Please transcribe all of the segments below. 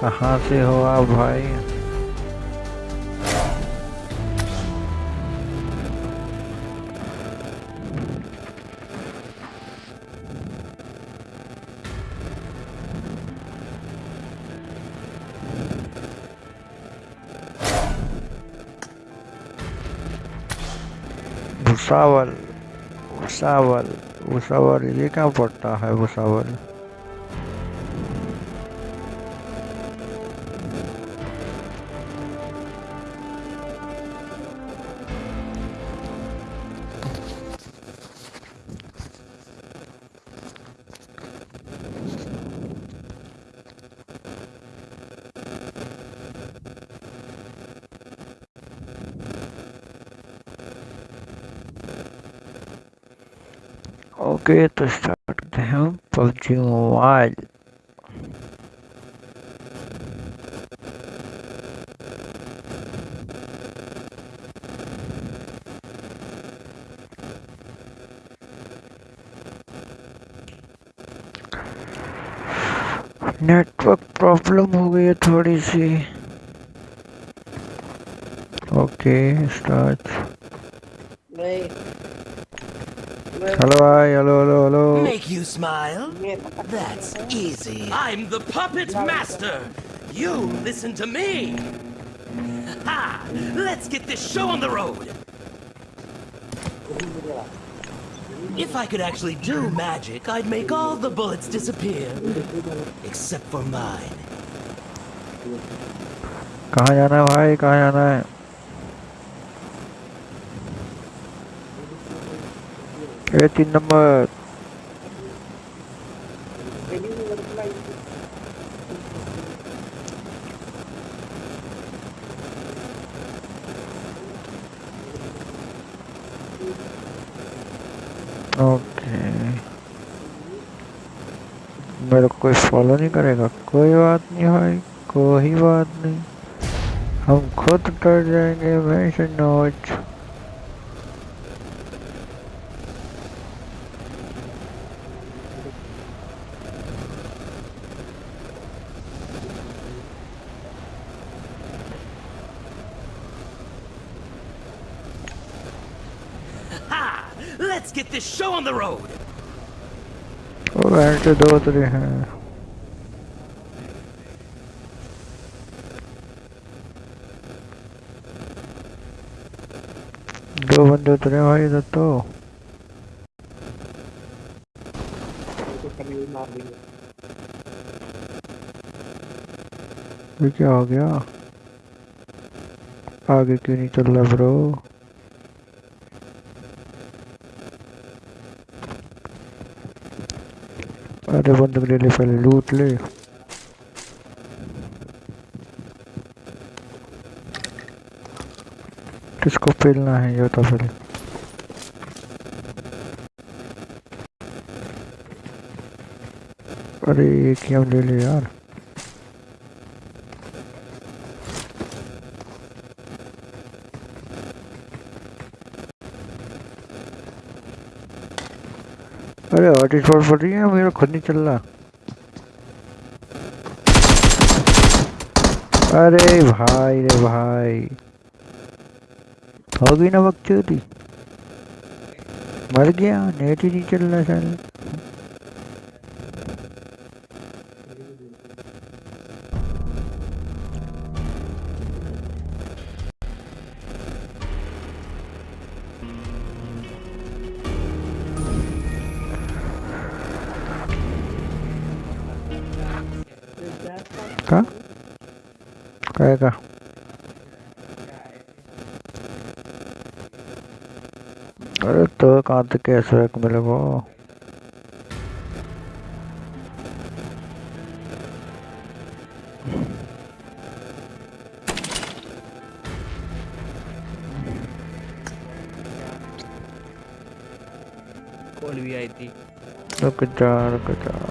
कहाँ से हो आप भाई? भुसावल भुसावल भुसावल ये कहाँ पड़ता है भुसावल? ओके तो स्टार्ट करते हैं पबजी मोबाइल नेटवर्क प्रॉब्लम हो गई है थोड़ी सी okay start Hello, hi, hello, hello, hello. Make you smile? That's easy. I'm the puppet master. You listen to me. Ha! Let's get this show on the road. If I could actually do magic, I'd make all the bullets disappear. Except for mine. कहाँ जाना है भाई कहाँ जाना है तीन number okay मेरे कोई फॉलो नहीं करेगा। कोई बात नहीं भाई, कोई बात नहीं। हम खुद कर जाएँगे मैं से नोच Let's get this show on the road. वो घंटे दो उतरे हैं। दो बंदे उतरे भाई, इधर तो। क्या हो गया? आगे क्यों नहीं चल रहा ब्रो अरे बंदूक ले ले पहले, लूट ले। किसको पेलना है ये बता पहले। अरे ये क्या ले ले यार। अरे हॉट स्पॉट पड़ रही है, मेरा खुद नहीं चल रहा। अरे भाई, रे भाई। होगी ना बकचोदी मर गया, नेट ही नहीं चल रहा साला। का? काय का अरे तो कहाँ तक मेरे को कॉल भी आई थी। रुक जा रुक जा।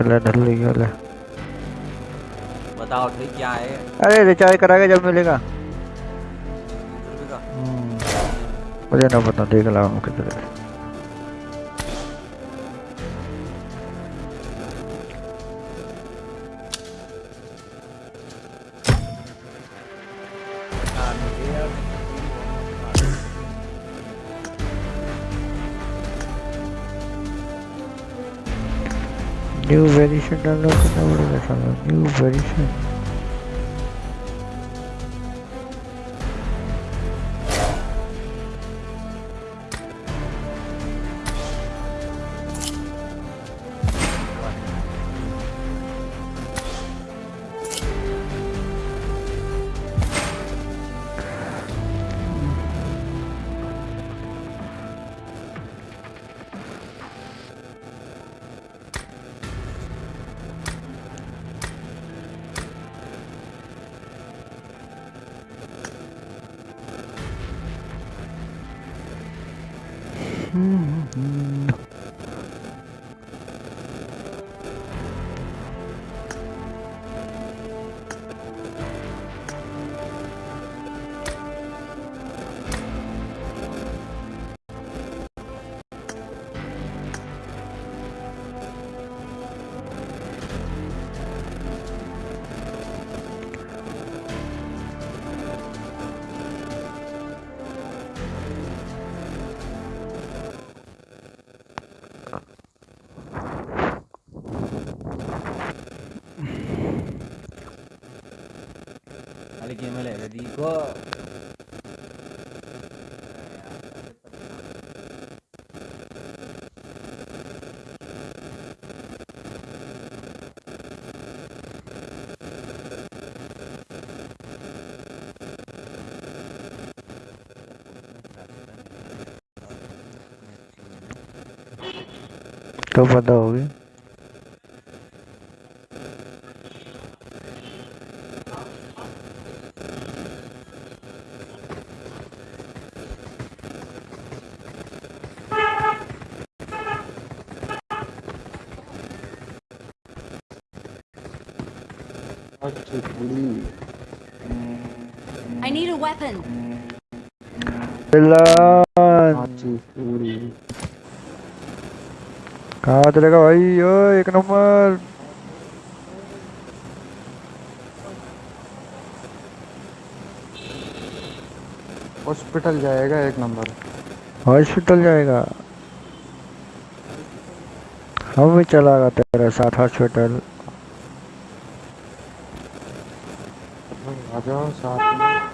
रख ले ढल ली ले बताओ ठीक क्या है? अरे रिचार्ज कराएगा जब मिलेगा। हम्म, मुझे ना पता देख ला हूँ। किधर है न्यू वेरिएशन डाउनलोड करना पड़ेगा साला न्यू वेरिएशन Mm-hmm. Go. तो पता होगी अच्छी पूरी I need a weapon. पिल्लन अच्छी पूरी कहाँ चलेगा भाई ओ एक नंबर हॉस्पिटल जाएगा एक नंबर हॉस्पिटल जाएगा हम भी चला गया तेरे साथ हॉस्पिटल आ जाओ साथ में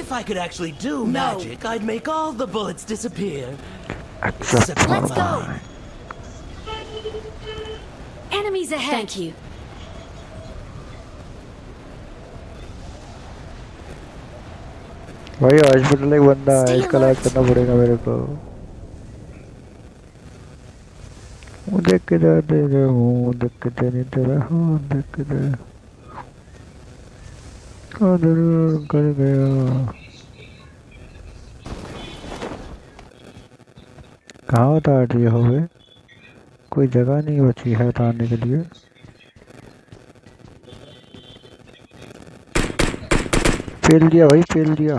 If I could actually do No. magic, I'd make all the bullets disappear. Except Except for Let's go. mine. enemies ahead. Thank you. भाई हॉस्पिटल एक बंदा है Stay इसका इलाज alert. करना पड़ेगा मेरे को वो देख के जाते जो हूँ देख के तेरी तरह हूँ देख के दे कर गया कहाँ उतार दिए हो बे कोई जगह नहीं बची है उतारने के लिए। फेल दिया भाई, फेल दिया।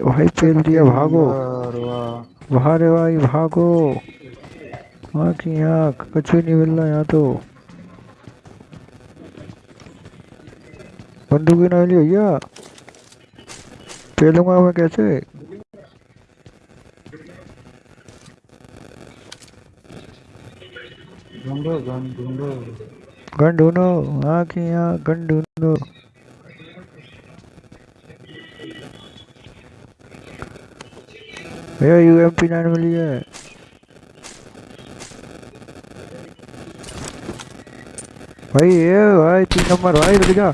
भाई, फेल दिया, भागो। वाह है भाई, भागो। वहाँ की यहाँ कुछ भी नहीं मिल रहा यहाँ तो। बंदूक ही ना ली भैया। फेलूँगा मैं कैसे? गन ढूंढो। ढूंढो यहाँ गन ढूंढो। भैया यू एम पी नाइन मिली है। भाई ये भाई तीन नंबर भाई रुक जा।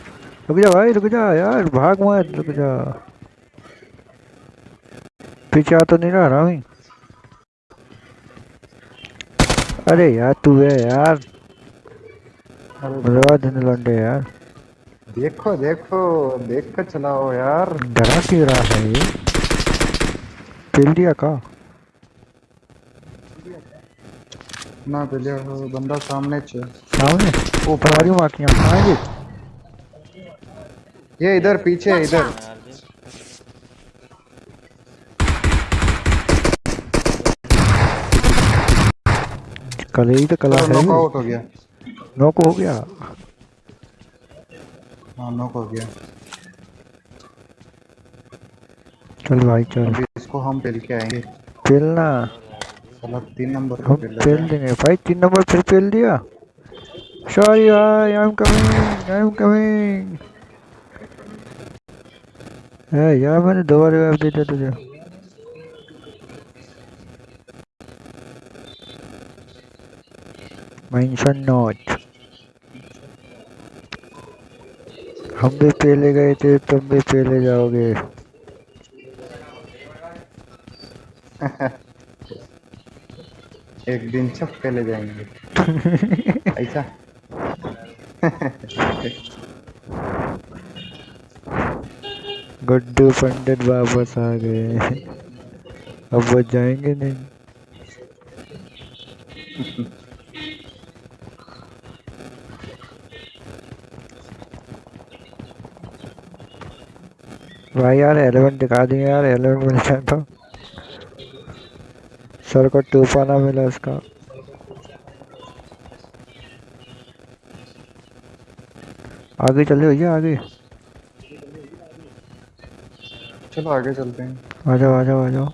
रुक जा भाई रुक जा यार भाग मत रुक जा। पीछे तो नहीं रहा रामी अरे यार तू है यार। देने लौंडे यार। देखो देखो देख कर चलाओ यार। डरा क्यों रहा है ये? पेल दिया का? ना पहले वो बंदा सामने च। सामने? वो तुम्हारी माँ की आएँगे? ये इधर पीछे इधर। जी कल ही तो कला है। नॉकआउट हो गया। नौको हो गया? हाँ नॉक हो गया। चल भाई चल। अभी इसको हम पेल के आएँगे। पेलना साला तीन नंबर हम पे पेल पेल देंगे। भाई तीन नंबर फिर पेल दिया? सॉरी भाई I am coming I am coming है यार मैंने दो बार रिवाइव दे दिया तुझे मेंशन नोट हम भी पहले गए थे तुम भी पहले जाओगे। एक दिन सब पहले जाएँगे। ऐसा? गुड्डू पंडित वापस आ गए। अब वो जाएँगे नहीं। भाई यार एलेवन दिखा दिए यार एलेवन मिल जाए तो। सर को टूपा ना मिला उसका आगे चले भैया आगे? चलो आगे चलते हैं। आ जाओ आ जाओ आ जाओ।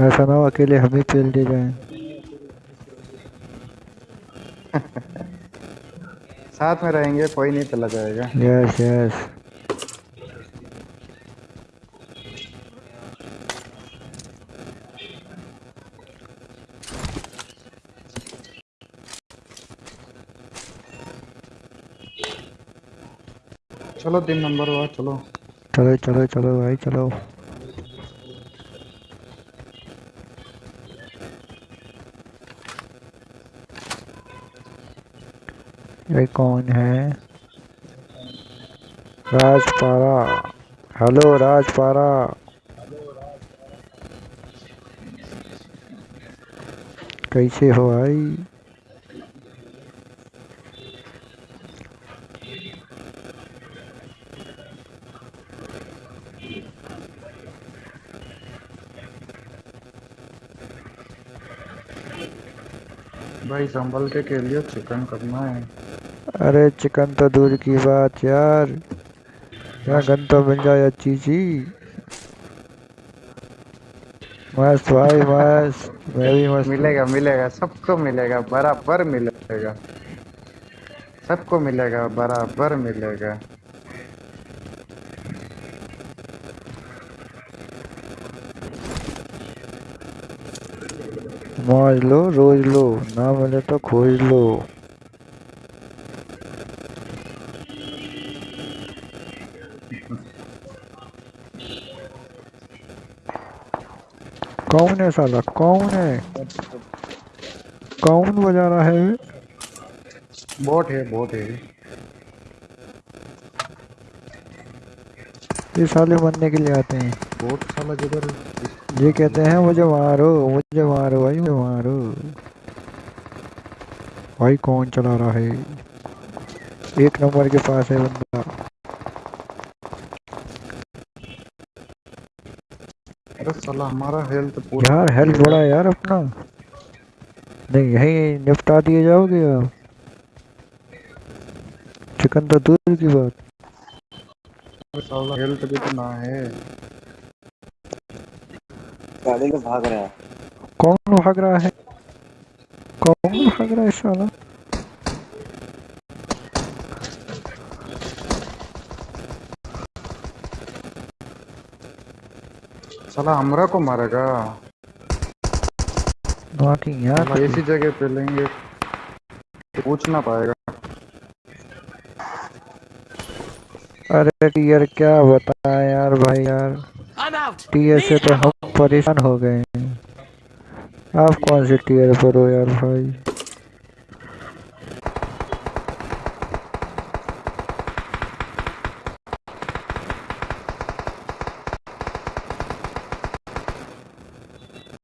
ऐसा ना हो अकेले हम ही पेल दे जाए साथ में रहेंगे कोई नहीं चला जाएगा। यस यस चलो, तीन नंबर हुआ चलो। चलो चलो चलो भाई, चलो। ये कौन है? राजपारा। हेलो, राजपारा। कैसे हो भाई? भाई संभल के के लिए चिकन करना है। अरे चिकन तो दूर की बात यार। यहाँ गन तो मिल जाए अच्छी सी। मस्त भाई मस्त। मैं भी मस्त मिलेगा मिलेगा सबको मिलेगा बराबर मिलेगा। सबको मिलेगा बराबर मिलेगा। मौज लो रोज लो ना मिले तो खोज लो कौन है साला? कौन है? कौन बजा रहा है? बोट है बोट है। ये साले बनने के लिए आते हैं। बोट साला जिधर ये कहते हैं मुझे मारो मुझे मारो भाई मुझे मारो। भाई कौन चला रहा है? एक नंबर के पास है बंदा। अरे साला हमारा हेल्थ पूरा यार हेल्थ बड़ा यार अपना। नहीं यही निपटा दिए जाओगे आप? चिकन तो दूर की बात। हेल्थ भी तो ना है। गाड़ी में भाग रहा है। कौन भाग रहा है? कौन भाग रहा है साला? साला हमरा को मारेगा। बाकी यार ऐसी जगह पे लेंगे। पूछ ना पाएगा। अरे टीयर क्या बताया यार भाई यार। टीयर से तो हम परेशान हो गए हैं। आप कौन से टीयर पर हो यार भाई?